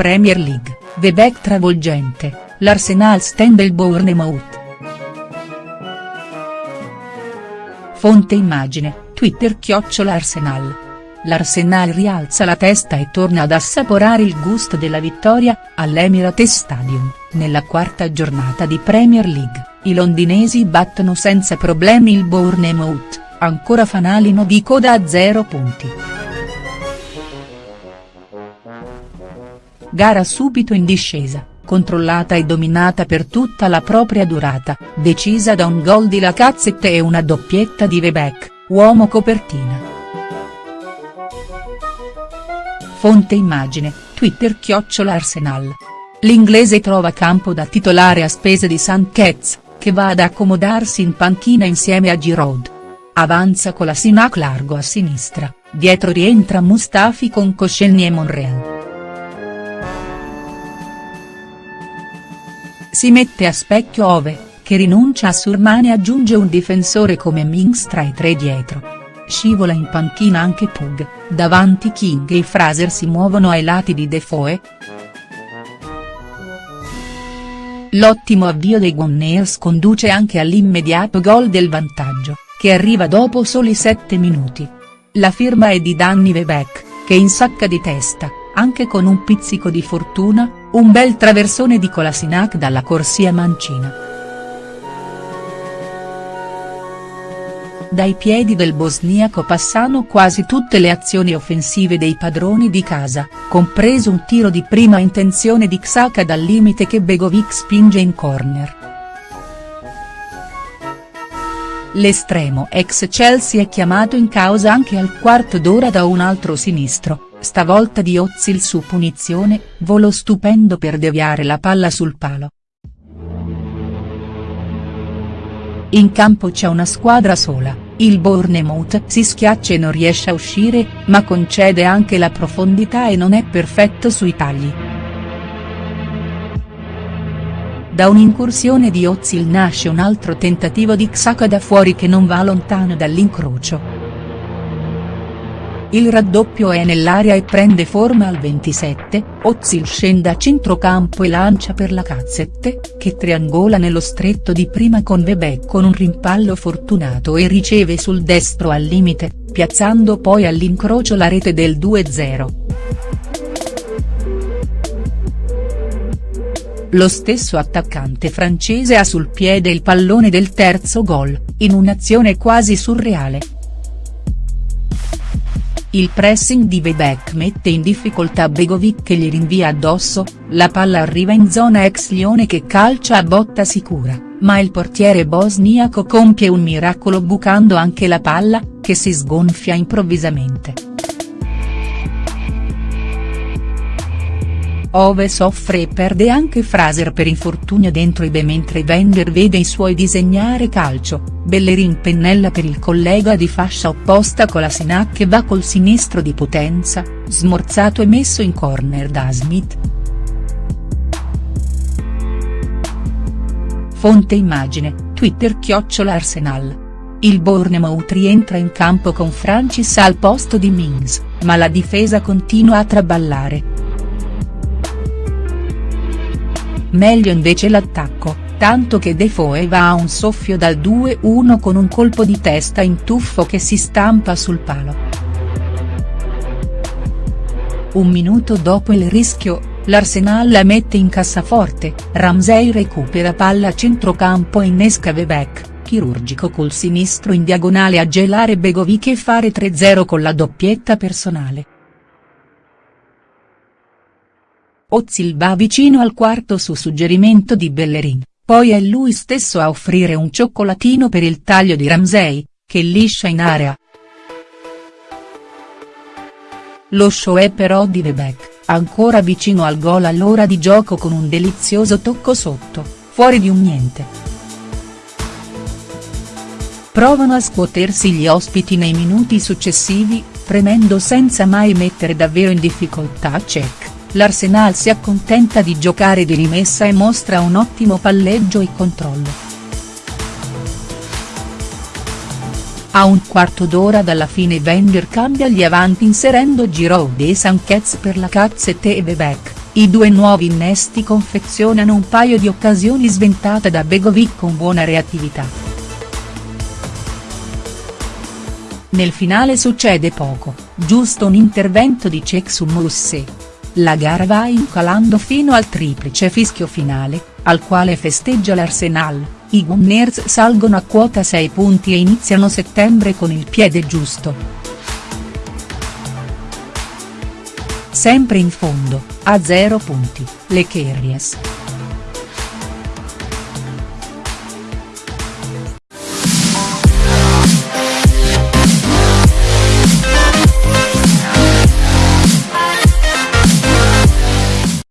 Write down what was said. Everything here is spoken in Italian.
Premier League, Webeck travolgente, l'Arsenal stende il Bournemouth. Fonte immagine, Twitter chiocciola Arsenal. L'Arsenal rialza la testa e torna ad assaporare il gusto della vittoria, all'Emirates Stadium, nella quarta giornata di Premier League, i londinesi battono senza problemi il Bournemouth, ancora fanalino di coda a zero punti. Gara subito in discesa, controllata e dominata per tutta la propria durata, decisa da un gol di Lacazette e una doppietta di Webeck, uomo copertina. Fonte immagine, Twitter chiocciola Arsenal. L'inglese trova campo da titolare a spese di Sanchez, che va ad accomodarsi in panchina insieme a Giroud. Avanza con la Sinac largo a sinistra, dietro rientra Mustafi con Koscielny e Monreal. Si mette a specchio Ove, che rinuncia a Surmane e aggiunge un difensore come Minx tra i tre dietro. Scivola in panchina anche Pug, davanti King e Fraser si muovono ai lati di Defoe. L'ottimo avvio dei Gunners conduce anche all'immediato gol del vantaggio, che arriva dopo soli 7 minuti. La firma è di Danny Webeck, che insacca di testa, anche con un pizzico di fortuna, un bel traversone di Kolasinac dalla corsia mancina. Dai piedi del bosniaco passano quasi tutte le azioni offensive dei padroni di casa, compreso un tiro di prima intenzione di Xhaka dal limite che Begovic spinge in corner. L'estremo ex Chelsea è chiamato in causa anche al quarto d'ora da un altro sinistro, stavolta di Ozil su punizione, volo stupendo per deviare la palla sul palo. In campo c'è una squadra sola, il Bournemouth si schiaccia e non riesce a uscire, ma concede anche la profondità e non è perfetto sui tagli. Da un'incursione di Ozil nasce un altro tentativo di Xhaka da fuori che non va lontano dall'incrocio. Il raddoppio è nell'aria e prende forma al 27, Ozil scende a centrocampo e lancia per la Cazzette, che triangola nello stretto di prima con Webeck con un rimpallo fortunato e riceve sul destro al limite, piazzando poi all'incrocio la rete del 2-0. Lo stesso attaccante francese ha sul piede il pallone del terzo gol, in un'azione quasi surreale. Il pressing di Webeck mette in difficoltà Begovic che gli rinvia addosso, la palla arriva in zona ex Lione che calcia a botta sicura, ma il portiere bosniaco compie un miracolo bucando anche la palla, che si sgonfia improvvisamente. Ove soffre e perde anche Fraser per infortunio dentro i B mentre Wenger vede i suoi disegnare calcio, Bellerin pennella per il collega di fascia opposta con la Sinac che va col sinistro di potenza, smorzato e messo in corner da Smith. Fonte immagine, Twitter chiocciola Arsenal. Il Bournemouth rientra in campo con Francis al posto di Mings, ma la difesa continua a traballare. Meglio invece l'attacco, tanto che Defoe va a un soffio dal 2-1 con un colpo di testa in tuffo che si stampa sul palo. Un minuto dopo il rischio, l'Arsenal la mette in cassaforte, Ramsey recupera palla a centrocampo e innesca Webeck, chirurgico col sinistro in diagonale a gelare Begovic e fare 3-0 con la doppietta personale. Ozil va vicino al quarto su suggerimento di Bellerin, poi è lui stesso a offrire un cioccolatino per il taglio di Ramsey, che liscia in area. Lo show è però di Webeck, ancora vicino al gol all'ora di gioco con un delizioso tocco sotto, fuori di un niente. Provano a scuotersi gli ospiti nei minuti successivi, premendo senza mai mettere davvero in difficoltà Cech l'Arsenal si accontenta di giocare di rimessa e mostra un ottimo palleggio e controllo. A un quarto d'ora dalla fine Wenger cambia gli avanti inserendo Giroud e Sanchez per la Cazzette e Webeck, I due nuovi innesti confezionano un paio di occasioni sventate da Begovic con buona reattività. Nel finale succede poco, giusto un intervento di Cech su Mousset. La gara va incalando fino al triplice fischio finale, al quale festeggia l'Arsenal, i Gunners salgono a quota 6 punti e iniziano settembre con il piede giusto. Sempre in fondo, a zero punti, le Kerries.